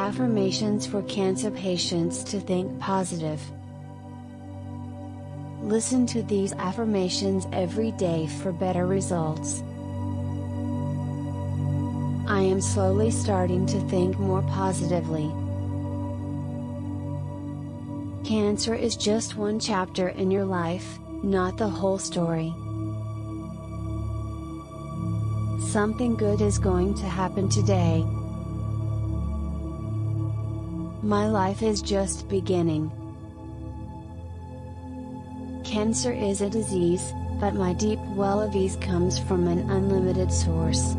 Affirmations for cancer patients to think positive. Listen to these affirmations every day for better results. I am slowly starting to think more positively. Cancer is just one chapter in your life, not the whole story. Something good is going to happen today. My life is just beginning. Cancer is a disease, but my deep well of ease comes from an unlimited source.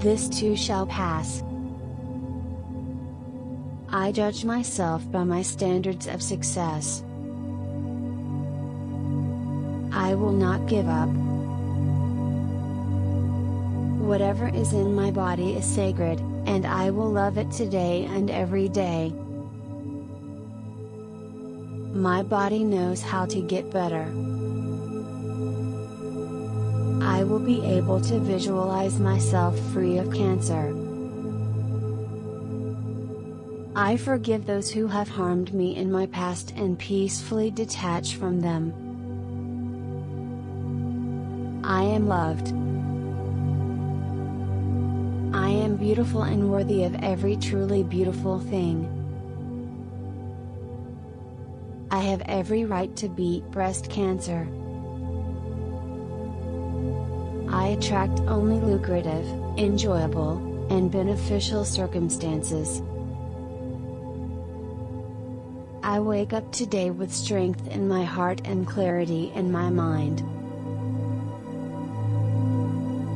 This too shall pass. I judge myself by my standards of success. I will not give up. Whatever is in my body is sacred, and I will love it today and every day. My body knows how to get better. I will be able to visualize myself free of cancer. I forgive those who have harmed me in my past and peacefully detach from them. I am loved. Beautiful and worthy of every truly beautiful thing. I have every right to beat breast cancer. I attract only lucrative, enjoyable, and beneficial circumstances. I wake up today with strength in my heart and clarity in my mind.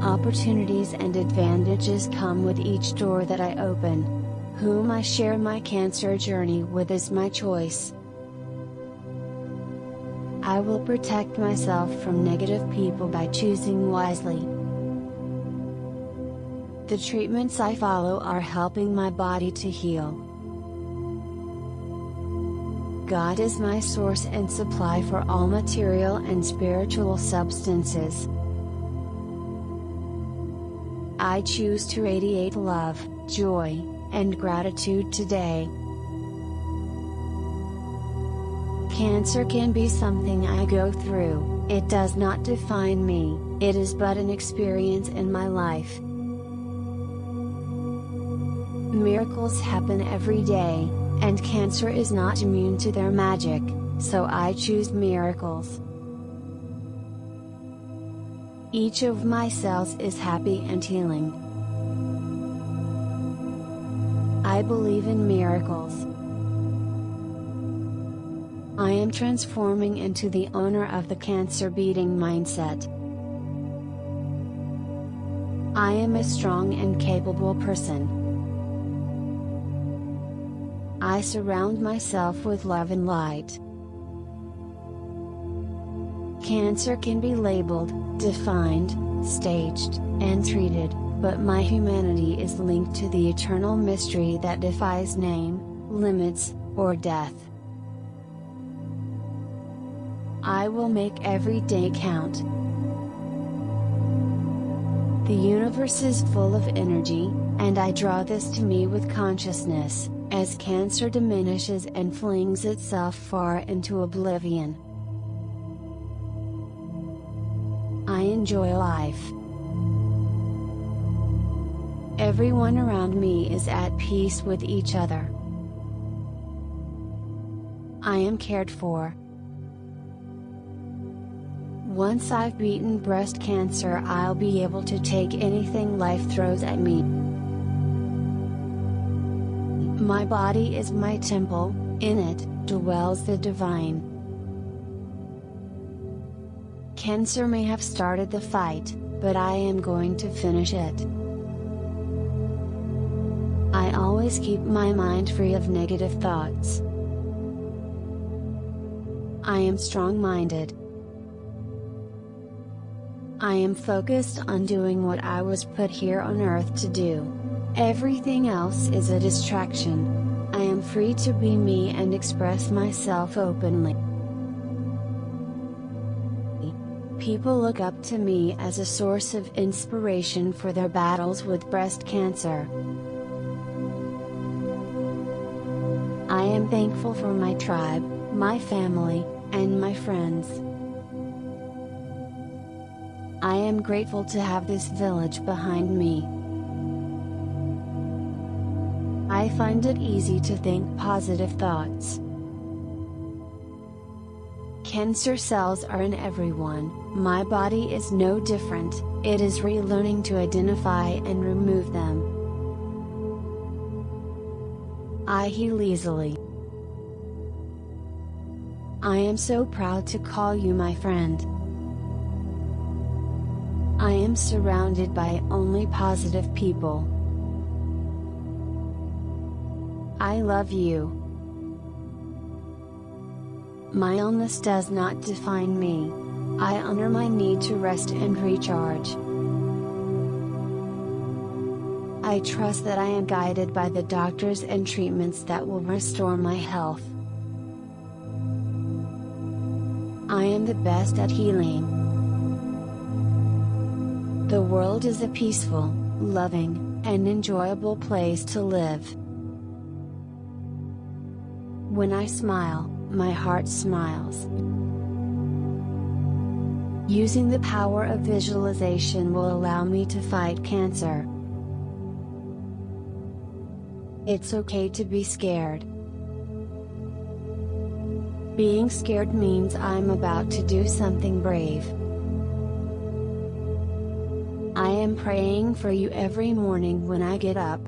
Opportunities and advantages come with each door that I open. Whom I share my cancer journey with is my choice. I will protect myself from negative people by choosing wisely. The treatments I follow are helping my body to heal. God is my source and supply for all material and spiritual substances. I choose to radiate love, joy, and gratitude today. Cancer can be something I go through, it does not define me, it is but an experience in my life. Miracles happen every day, and cancer is not immune to their magic, so I choose miracles. Each of my cells is happy and healing. I believe in miracles. I am transforming into the owner of the cancer beating mindset. I am a strong and capable person. I surround myself with love and light. Cancer can be labeled, defined, staged, and treated, but my humanity is linked to the eternal mystery that defies name, limits, or death. I will make every day count. The universe is full of energy, and I draw this to me with consciousness. As cancer diminishes and flings itself far into oblivion. Enjoy life. Everyone around me is at peace with each other. I am cared for. Once I've beaten breast cancer I'll be able to take anything life throws at me. My body is my temple, in it, dwells the divine. Cancer may have started the fight, but I am going to finish it. I always keep my mind free of negative thoughts. I am strong-minded. I am focused on doing what I was put here on earth to do. Everything else is a distraction. I am free to be me and express myself openly. People look up to me as a source of inspiration for their battles with breast cancer. I am thankful for my tribe, my family, and my friends. I am grateful to have this village behind me. I find it easy to think positive thoughts. Cancer cells are in everyone, my body is no different, it is relearning to identify and remove them. I heal easily. I am so proud to call you my friend. I am surrounded by only positive people. I love you. My illness does not define me. I honor my need to rest and recharge. I trust that I am guided by the doctors and treatments that will restore my health. I am the best at healing. The world is a peaceful, loving, and enjoyable place to live. When I smile, my heart smiles. Using the power of visualization will allow me to fight cancer. It's okay to be scared. Being scared means I'm about to do something brave. I am praying for you every morning when I get up.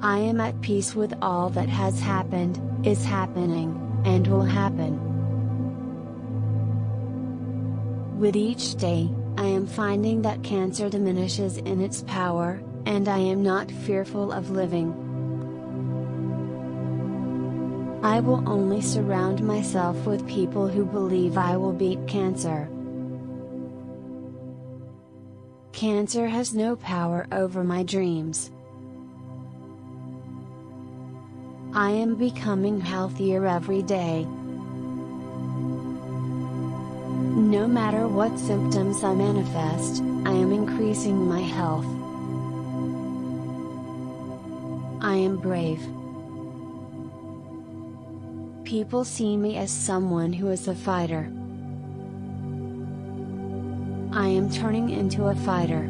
I am at peace with all that has happened, is happening, and will happen. With each day, I am finding that cancer diminishes in its power, and I am not fearful of living. I will only surround myself with people who believe I will beat cancer. Cancer has no power over my dreams. I am becoming healthier every day. No matter what symptoms I manifest, I am increasing my health. I am brave. People see me as someone who is a fighter. I am turning into a fighter.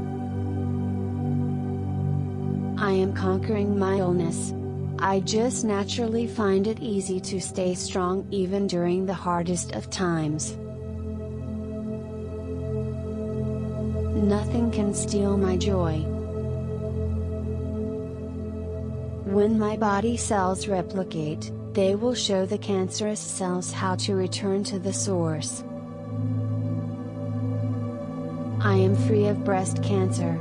I am conquering my illness. I just naturally find it easy to stay strong even during the hardest of times. Nothing can steal my joy. When my body cells replicate, they will show the cancerous cells how to return to the source. I am free of breast cancer.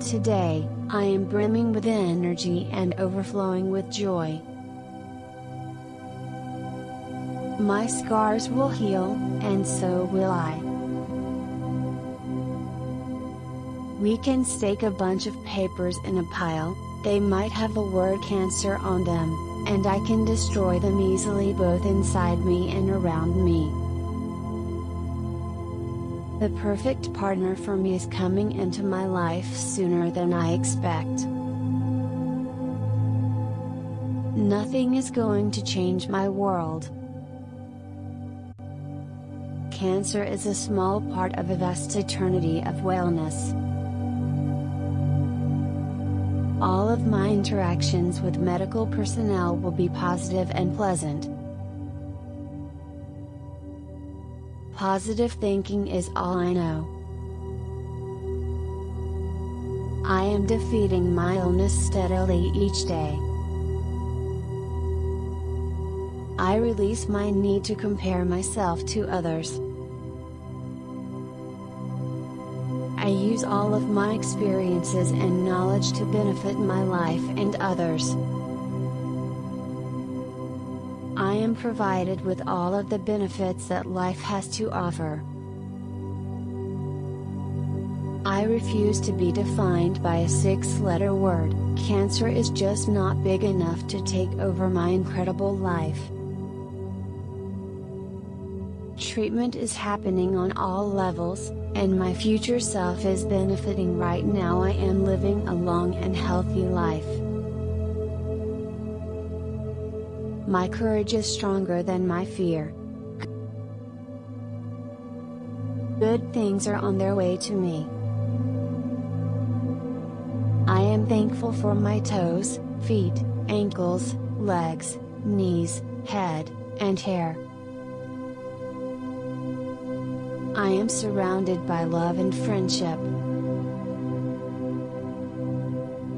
Today, I am brimming with energy and overflowing with joy. My scars will heal, and so will I. We can stake a bunch of papers in a pile, they might have the word cancer on them, and I can destroy them easily both inside me and around me. The perfect partner for me is coming into my life sooner than I expect. Nothing is going to change my world. Cancer is a small part of a vast eternity of wellness. All of my interactions with medical personnel will be positive and pleasant. Positive thinking is all I know. I am defeating my illness steadily each day. I release my need to compare myself to others. I use all of my experiences and knowledge to benefit my life and others. Am provided with all of the benefits that life has to offer. I refuse to be defined by a six letter word, cancer is just not big enough to take over my incredible life. treatment is happening on all levels, and my future self is benefiting right now. I am living a long and healthy life. My courage is stronger than my fear. Good things are on their way to me. I am thankful for my toes, feet, ankles, legs, knees, head, and hair. I am surrounded by love and friendship.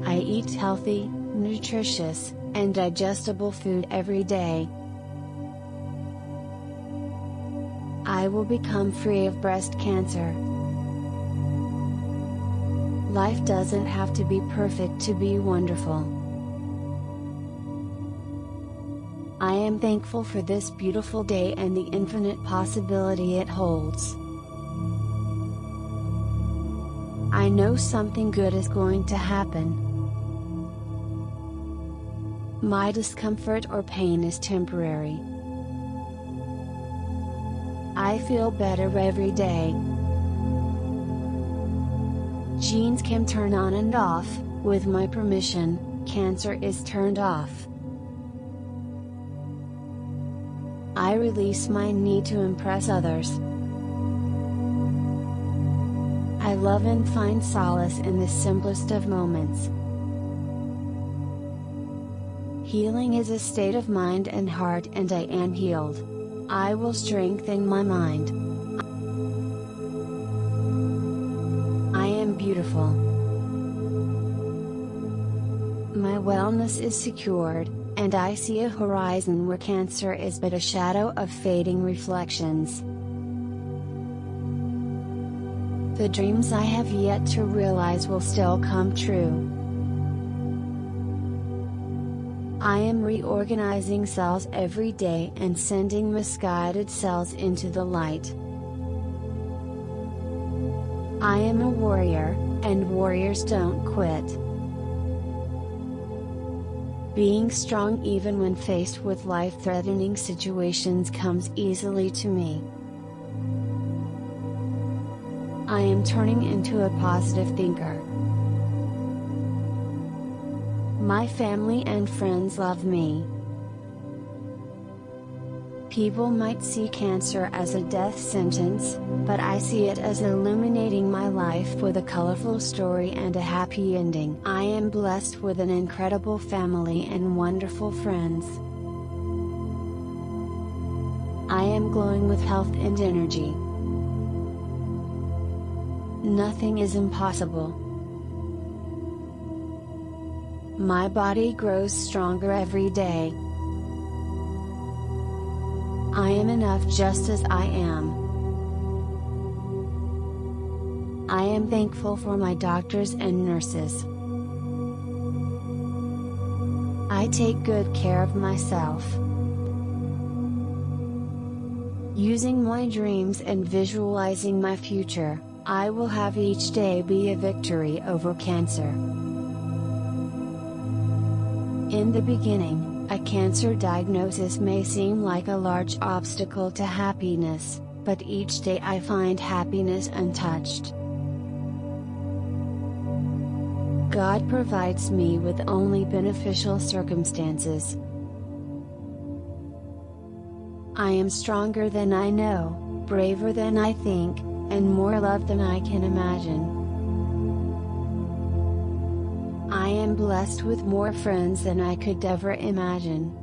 I eat healthy, nutritious, and digestible food every day. I will become free of breast cancer. Life doesn't have to be perfect to be wonderful. I am thankful for this beautiful day and the infinite possibility it holds. I know something good is going to happen. My discomfort or pain is temporary. I feel better every day. Genes can turn on and off, with my permission, cancer is turned off. I release my need to impress others. I love and find solace in the simplest of moments. Healing is a state of mind and heart and I am healed. I will strengthen my mind. I am beautiful. My wellness is secured, and I see a horizon where cancer is but a shadow of fading reflections. The dreams I have yet to realize will still come true. I am reorganizing cells every day and sending misguided cells into the light. I am a warrior, and warriors don't quit. Being strong even when faced with life threatening situations comes easily to me. I am turning into a positive thinker. My family and friends love me. People might see cancer as a death sentence, but I see it as illuminating my life with a colorful story and a happy ending. I am blessed with an incredible family and wonderful friends. I am glowing with health and energy. Nothing is impossible. My body grows stronger every day. I am enough just as I am. I am thankful for my doctors and nurses. I take good care of myself. Using my dreams and visualizing my future, I will have each day be a victory over cancer. In the beginning, a cancer diagnosis may seem like a large obstacle to happiness, but each day I find happiness untouched. God provides me with only beneficial circumstances. I am stronger than I know, braver than I think, and more loved than I can imagine. Am blessed with more friends than I could ever imagine.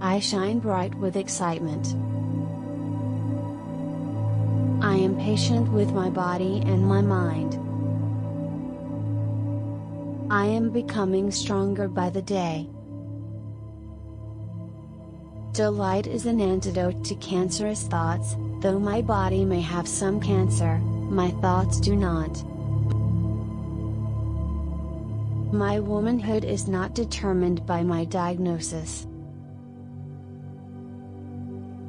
I shine bright with excitement. I am patient with my body and my mind. I am becoming stronger by the day. Delight is an antidote to cancerous thoughts, though my body may have some cancer, my thoughts do not. My womanhood is not determined by my diagnosis.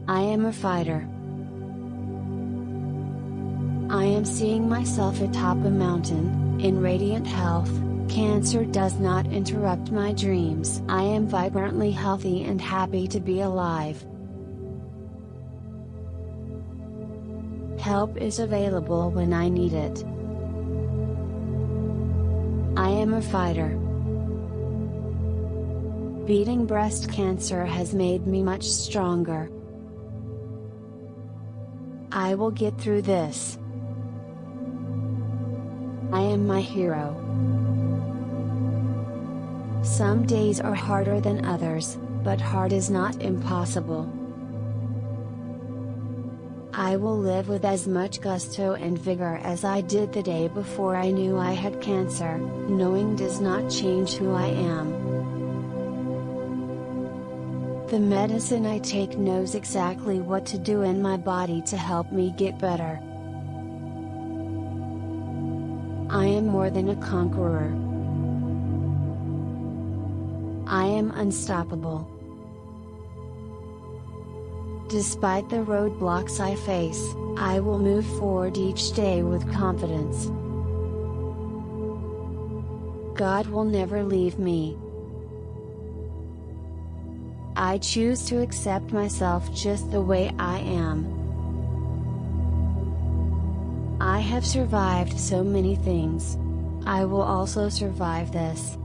I am a fighter. I am seeing myself atop a mountain, in radiant health, cancer does not interrupt my dreams. I am vibrantly healthy and happy to be alive. Help is available when I need it. I am a fighter. Beating breast cancer has made me much stronger. I will get through this. I am my hero. Some days are harder than others, but hard is not impossible. I will live with as much gusto and vigor as I did the day before I knew I had cancer, knowing does not change who I am. The medicine I take knows exactly what to do in my body to help me get better. I am more than a conqueror. I am unstoppable. Despite the roadblocks I face, I will move forward each day with confidence. God will never leave me. I choose to accept myself just the way I am. I have survived so many things. I will also survive this.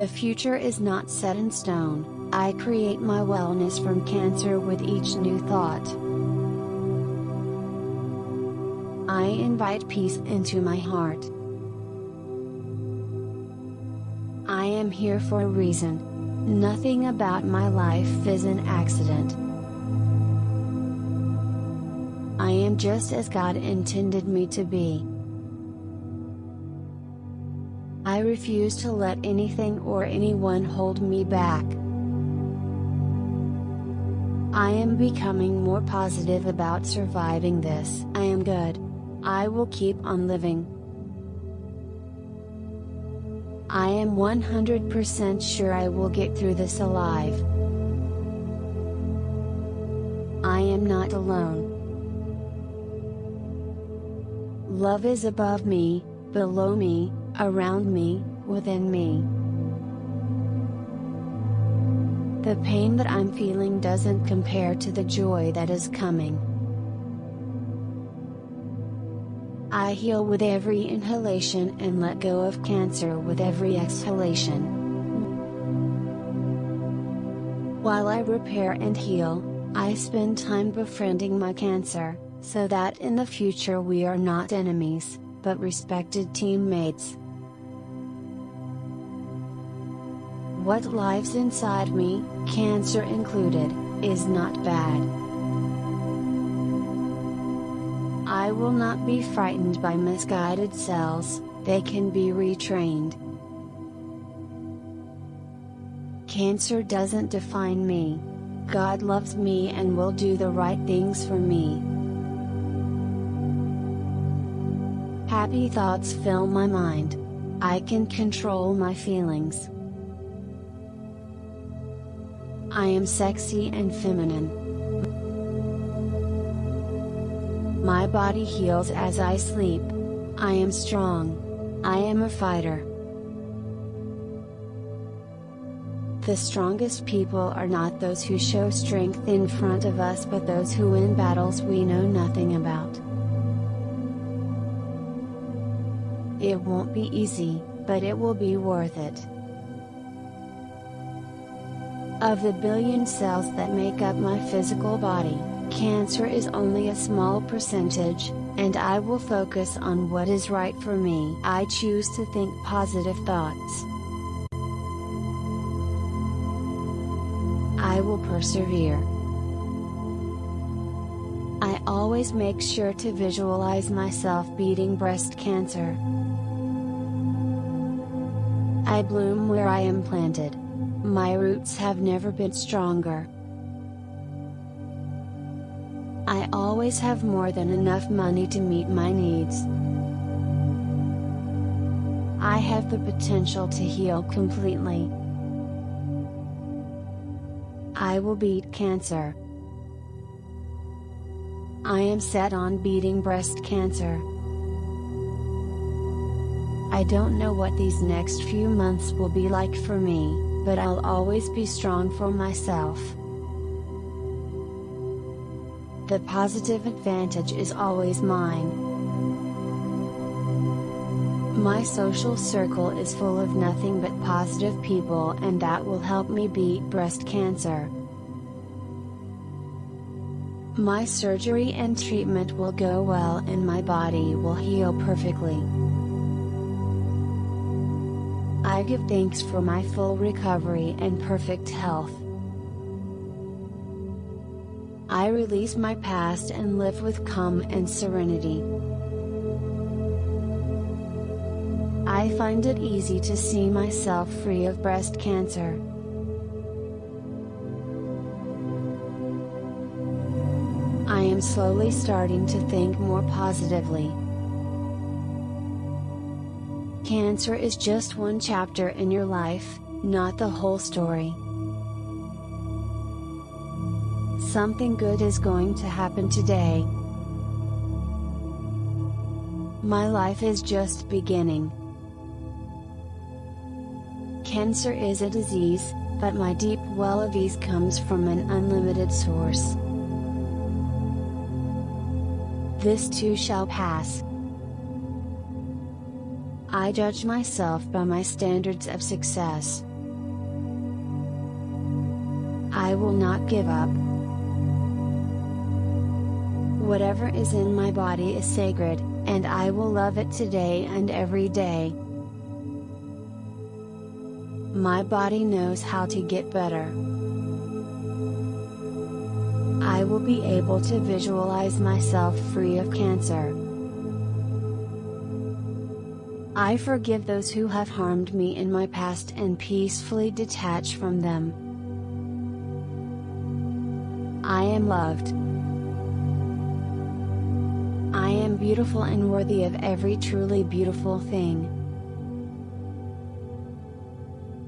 The future is not set in stone, I create my wellness from cancer with each new thought. I invite peace into my heart. I am here for a reason. Nothing about my life is an accident. I am just as God intended me to be. I refuse to let anything or anyone hold me back. I am becoming more positive about surviving this. I am good. I will keep on living. I am 100% sure I will get through this alive. I am not alone. Love is above me, below me, around me, within me. The pain that I'm feeling doesn't compare to the joy that is coming. I heal with every inhalation and let go of cancer with every exhalation. While I repair and heal, I spend time befriending my cancer, so that in the future we are not enemies, but respected teammates. What lives inside me, cancer included, is not bad. I will not be frightened by misguided cells, they can be retrained. Cancer doesn't define me. God loves me and will do the right things for me. Happy thoughts fill my mind. I can control my feelings. I am sexy and feminine. My body heals as I sleep. I am strong. I am a fighter. The strongest people are not those who show strength in front of us but those who win battles we know nothing about. It won't be easy, but it will be worth it. Of the billion cells that make up my physical body, cancer is only a small percentage, and I will focus on what is right for me. I choose to think positive thoughts. I will persevere. I always make sure to visualize myself beating breast cancer. I bloom where I am planted. My roots have never been stronger. I always have more than enough money to meet my needs. I have the potential to heal completely. I will beat cancer. I am set on beating breast cancer. I don't know what these next few months will be like for me but I'll always be strong for myself. the positive advantage is always mine. My social circle is full of nothing but positive people and that will help me beat breast cancer. My surgery and treatment will go well and my body will heal perfectly. I give thanks for my full recovery and perfect health. I release my past and live with calm and serenity. I find it easy to see myself free of breast cancer. I am slowly starting to think more positively. Cancer is just one chapter in your life, not the whole story. Something good is going to happen today. My life is just beginning. Cancer is a disease, but my deep well of ease comes from an unlimited source. This too shall pass. I judge myself by my standards of success. I will not give up. Whatever is in my body is sacred, and I will love it today and every day. My body knows how to get better. I will be able to visualize myself free of cancer. I forgive those who have harmed me in my past and peacefully detach from them. I am loved. I am beautiful and worthy of every truly beautiful thing.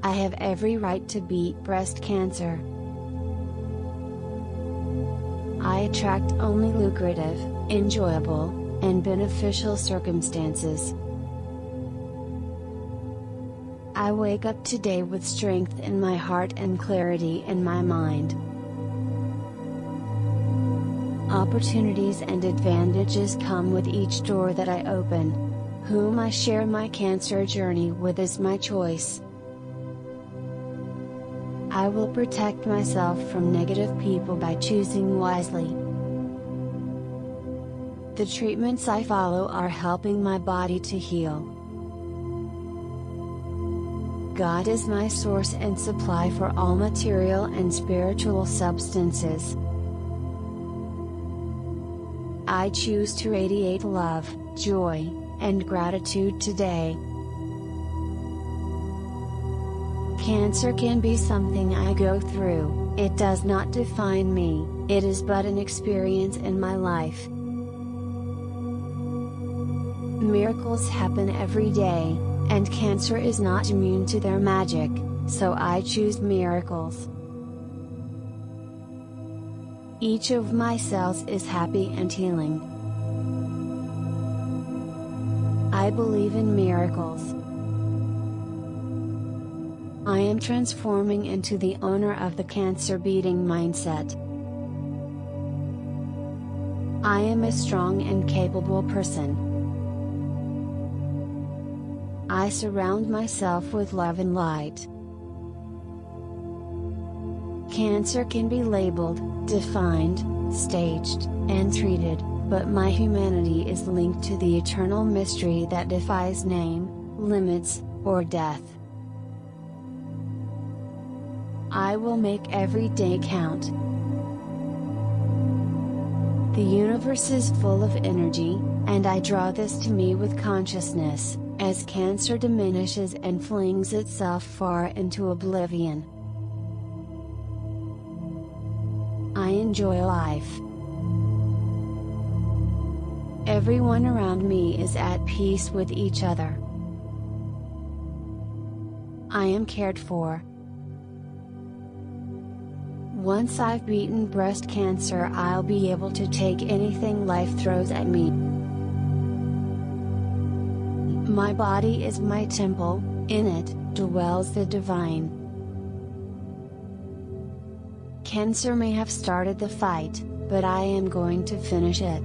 I have every right to beat breast cancer. I attract only lucrative, enjoyable, and beneficial circumstances. I wake up today with strength in my heart and clarity in my mind opportunities and advantages come with each door that I open. Whom I share my cancer journey with is my choice. I will protect myself from negative people by choosing wisely. The treatments I follow are helping my body to heal. God is my source and supply for all material and spiritual substances. I choose to radiate love, joy, and gratitude today. Cancer can be something I go through, it does not define me, it is but an experience in my life. Miracles happen every day, and cancer is not immune to their magic, so I choose miracles. Each of my cells is happy and healing. I believe in miracles. I am transforming into the owner of the cancer beating mindset. I am a strong and capable person. I surround myself with love and light. Cancer can be labeled, defined, staged, and treated, but my humanity is linked to the eternal mystery that defies name, limits, or death. I will make every day count. The universe is full of energy, and I draw this to me with consciousness, as cancer diminishes and flings itself far into oblivion. I enjoy life. Everyone around me is at peace with each other. I am cared for. Once I've beaten breast cancer, I'll be able to take anything life throws at me. My body is my temple, in it dwells the divine. Cancer may have started the fight, but I am going to finish it.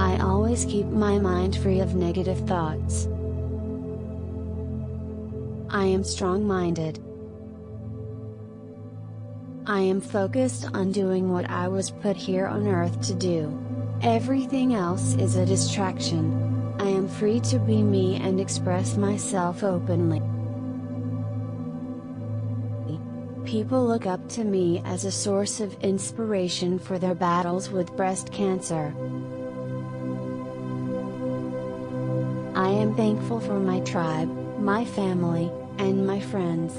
I always keep my mind free of negative thoughts. I am strong minded. I am focused on doing what I was put here on earth to do. Everything else is a distraction. I am free to be me and express myself openly. People look up to me as a source of inspiration for their battles with breast cancer. I am thankful for my tribe, my family, and my friends.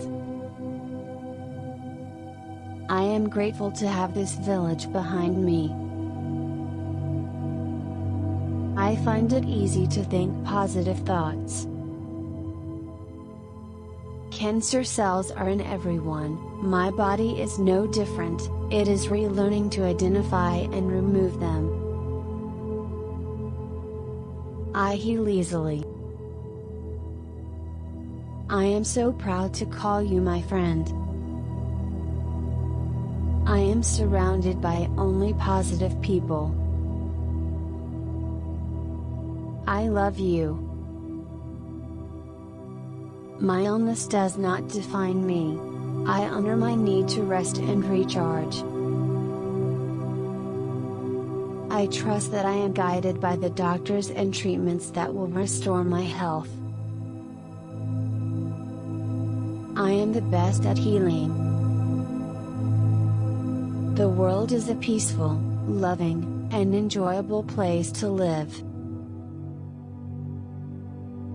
I am grateful to have this village behind me. I find it easy to think positive thoughts. Cancer cells are in everyone, my body is no different, it is relearning to identify and remove them. I heal easily. I am so proud to call you my friend. I am surrounded by only positive people. I love you. My illness does not define me. I honor my need to rest and recharge. I trust that I am guided by the doctors and treatments that will restore my health. I am the best at healing. The world is a peaceful, loving, and enjoyable place to live.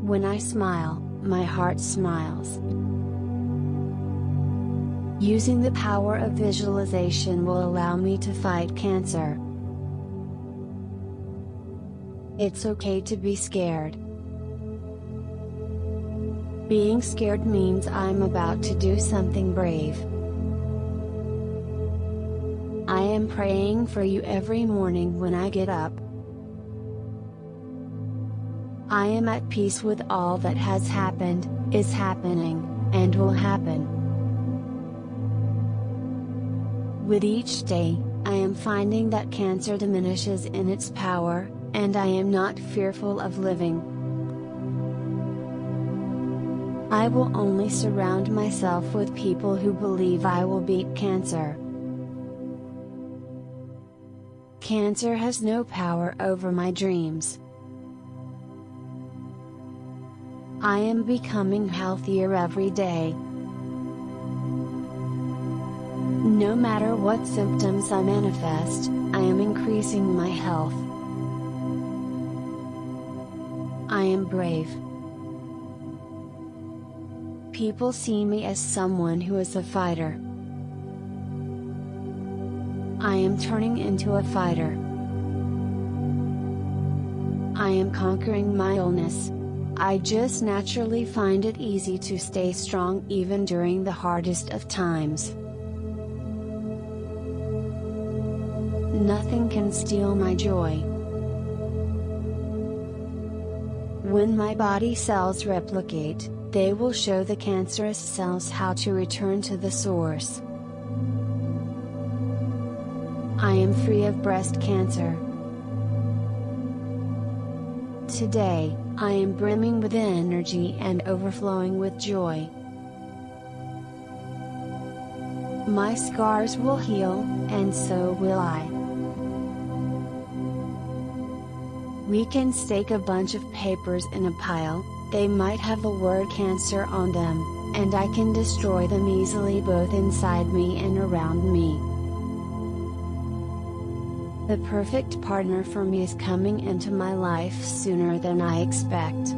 When I smile, my heart smiles. Using the power of visualization will allow me to fight cancer. It's okay to be scared. Being scared means I'm about to do something brave. I am praying for you every morning when I get up. I am at peace with all that has happened, is happening, and will happen. With each day, I am finding that cancer diminishes in its power, and I am not fearful of living. I will only surround myself with people who believe I will beat cancer. Cancer has no power over my dreams. I am becoming healthier every day. No matter what symptoms I manifest, I am increasing my health. I am brave. People see me as someone who is a fighter. I am turning into a fighter. I am conquering my illness. I just naturally find it easy to stay strong even during the hardest of times. Nothing can steal my joy. When my body cells replicate, they will show the cancerous cells how to return to the source. I am free of breast cancer. Today, I am brimming with energy and overflowing with joy. My scars will heal, and so will I. We can stake a bunch of papers in a pile, they might have the word cancer on them, and I can destroy them easily both inside me and around me. The perfect partner for me is coming into my life sooner than I expect.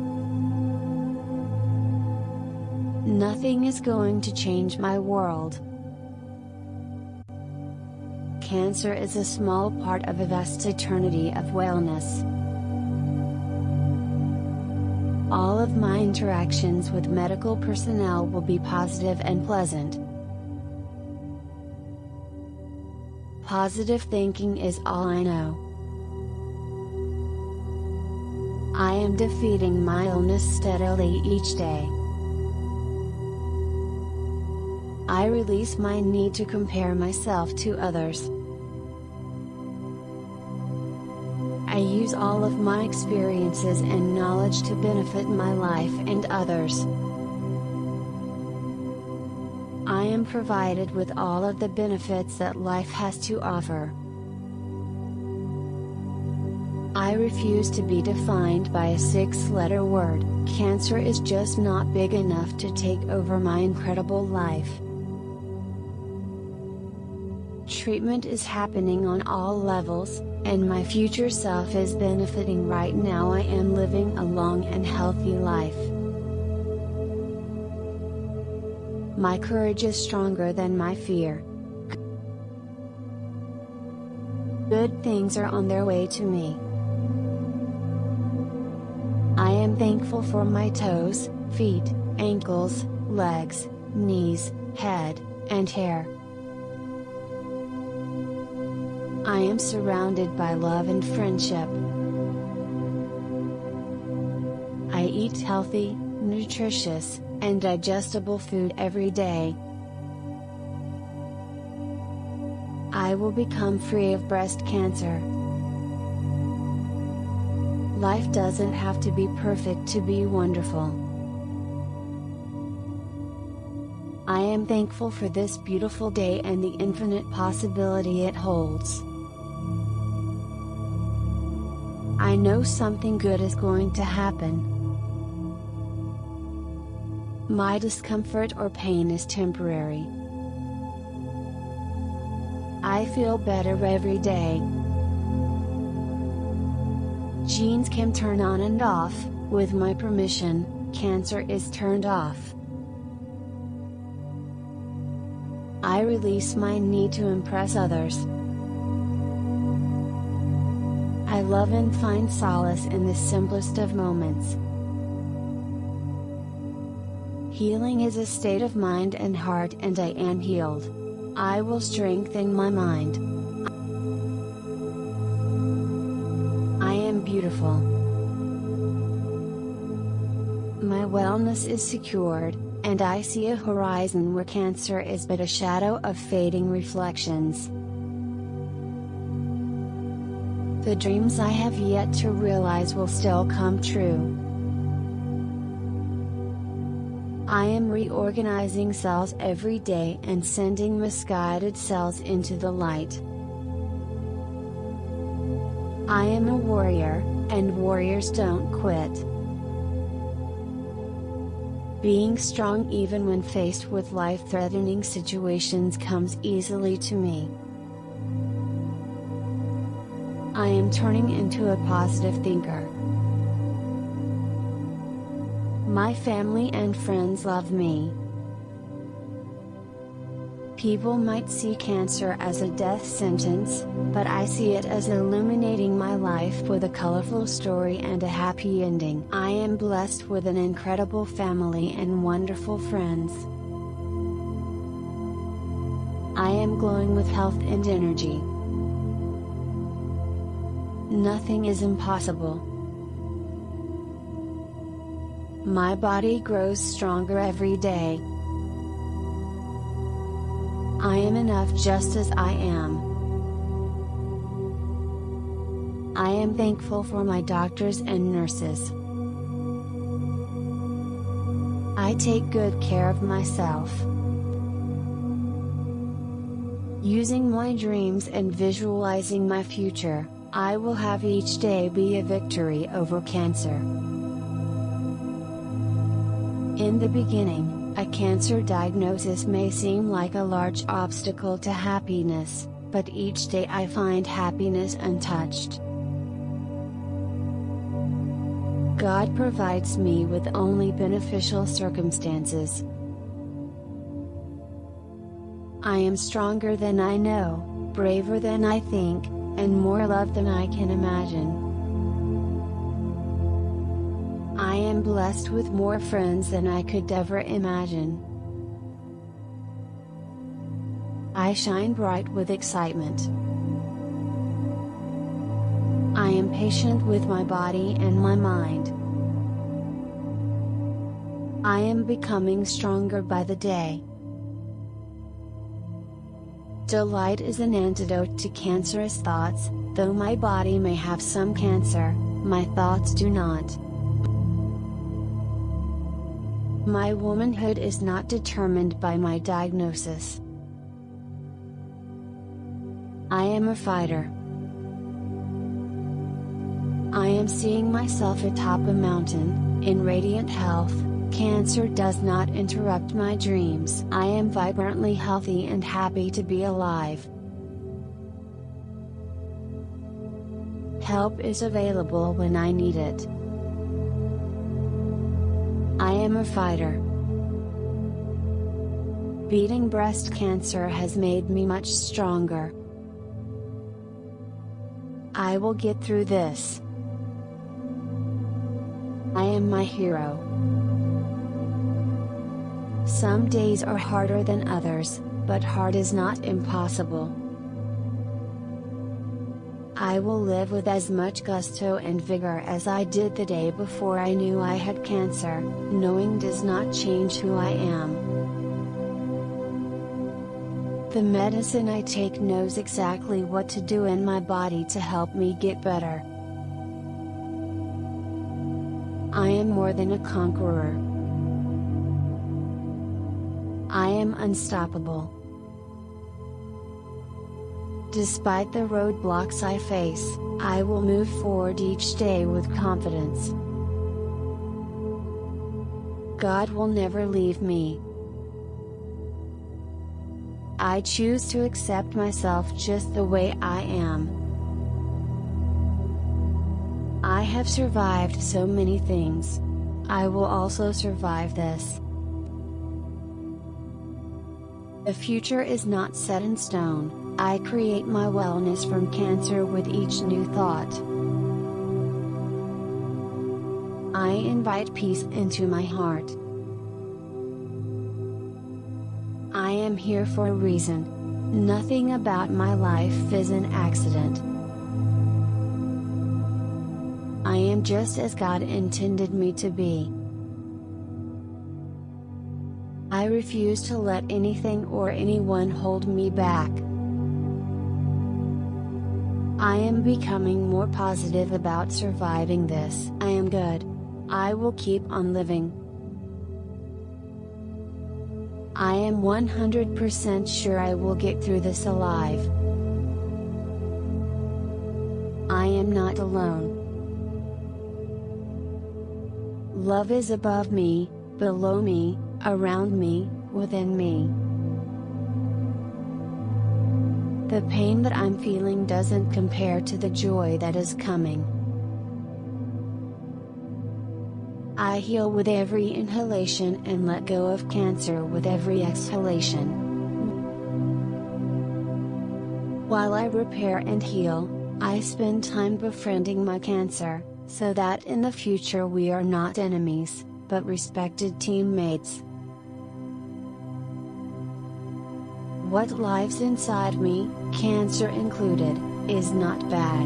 Nothing is going to change my world. Cancer is a small part of a vast eternity of wellness. All of my interactions with medical personnel will be positive and pleasant. Positive thinking is all I know. I am defeating my illness steadily each day. I release my need to compare myself to others. I use all of my experiences and knowledge to benefit my life and others. Am provided with all of the benefits that life has to offer. I refuse to be defined by a six letter word, cancer is just not big enough to take over my incredible life. Treatment is happening on all levels, and my future self is benefiting right now. I am living a long and healthy life. My courage is stronger than my fear. Good things are on their way to me. I am thankful for my toes, feet, ankles, legs, knees, head, and hair. I am surrounded by love and friendship. I eat healthy, nutritious, and digestible food every day. I will become free of breast cancer. Life doesn't have to be perfect to be wonderful. I am thankful for this beautiful day and the infinite possibility it holds. I know something good is going to happen. My discomfort or pain is temporary. I feel better every day. Genes can turn on and off, with my permission, cancer is turned off. I release my need to impress others. I love and find solace in the simplest of moments. Healing is a state of mind and heart and I am healed. I will strengthen my mind. I am beautiful. My wellness is secured, and I see a horizon where cancer is but a shadow of fading reflections. The dreams I have yet to realize will still come true. I am reorganizing cells every day and sending misguided cells into the light. I am a warrior, and warriors don't quit. Being strong even when faced with life threatening situations comes easily to me. I am turning into a positive thinker. My family and friends love me. People might see cancer as a death sentence, but I see it as illuminating my life with a colorful story and a happy ending. I am blessed with an incredible family and wonderful friends. I am glowing with health and energy. Nothing is impossible. My body grows stronger every day. I am enough just as I am. I am thankful for my doctors and nurses. I take good care of myself. Using my dreams and visualizing my future, I will have each day be a victory over cancer. In the beginning, a cancer diagnosis may seem like a large obstacle to happiness, but each day I find happiness untouched. God provides me with only beneficial circumstances. I am stronger than I know, braver than I think, and more loved than I can imagine. Am blessed with more friends than I could ever imagine. I shine bright with excitement. I am patient with my body and my mind. I am becoming stronger by the day. Delight is an antidote to cancerous thoughts, though my body may have some cancer, my thoughts do not. My womanhood is not determined by my diagnosis. I am a fighter. I am seeing myself atop a mountain, in radiant health, Cancer does not interrupt my dreams. I am vibrantly healthy and happy to be alive. Help is available when I need it. I am a fighter. Beating breast cancer has made me much stronger. I will get through this. I am my hero. Some days are harder than others, but hard is not impossible. I will live with as much gusto and vigor as I did the day before I knew I had cancer, knowing does not change who I am. The medicine I take knows exactly what to do in my body to help me get better. I am more than a conqueror. I am unstoppable. Despite the roadblocks I face, I will move forward each day with confidence. God will never leave me. I choose to accept myself just the way I am. I have survived so many things. I will also survive this. The future is not set in stone, I create my wellness from cancer with each new thought. I invite peace into my heart. I am here for a reason. Nothing about my life is an accident. I am just as God intended me to be. I refuse to let anything or anyone hold me back. I am becoming more positive about surviving this. I am good. I will keep on living. I am 100% sure I will get through this alive. I am not alone. Love is above me, below me, around me, within me. The pain that I'm feeling doesn't compare to the joy that is coming. I heal with every inhalation and let go of cancer with every exhalation. While I repair and heal, I spend time befriending my cancer, so that in the future we are not enemies, but respected teammates. What lives inside me, cancer included, is not bad.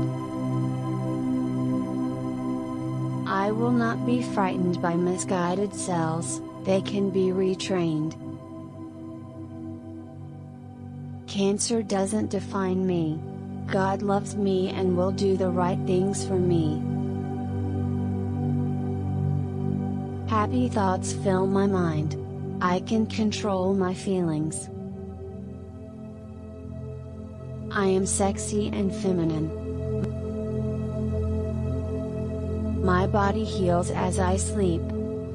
I will not be frightened by misguided cells, they can be retrained. Cancer doesn't define me. God loves me and will do the right things for me. Happy thoughts fill my mind. I can control my feelings. I am sexy and feminine. My body heals as I sleep.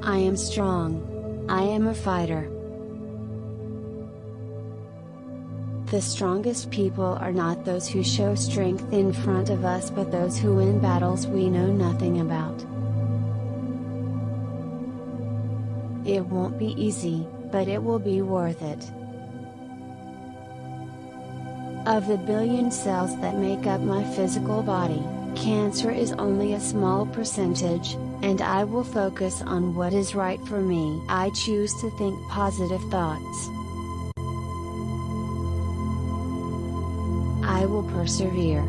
I am strong. I am a fighter. The strongest people are not those who show strength in front of us but those who win battles we know nothing about. It won't be easy, but it will be worth it. Of the billion cells that make up my physical body, cancer is only a small percentage, and I will focus on what is right for me. I choose to think positive thoughts. I will persevere.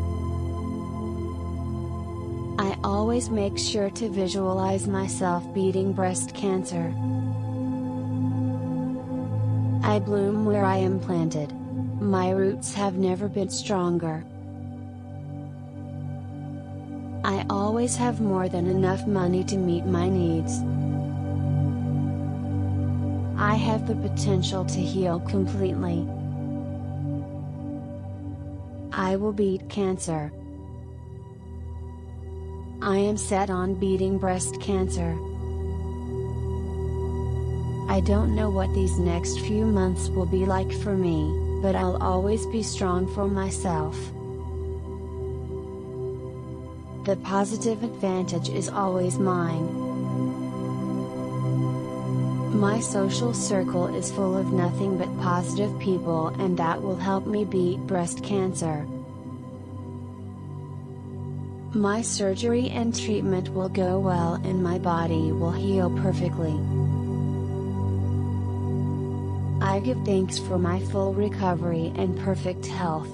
I always make sure to visualize myself beating breast cancer. I bloom where I am planted. My roots have never been stronger. I always have more than enough money to meet my needs. I have the potential to heal completely. I will beat cancer. I am set on beating breast cancer. I don't know what these next few months will be like for me, but I'll always be strong for myself. The positive advantage is always mine. My social circle is full of nothing but positive people and that will help me beat breast cancer. My surgery and treatment will go well and my body will heal perfectly. I give thanks for my full recovery and perfect health.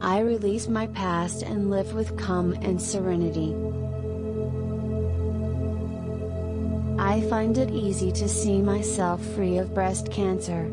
I release my past and live with calm and serenity. I find it easy to see myself free of breast cancer.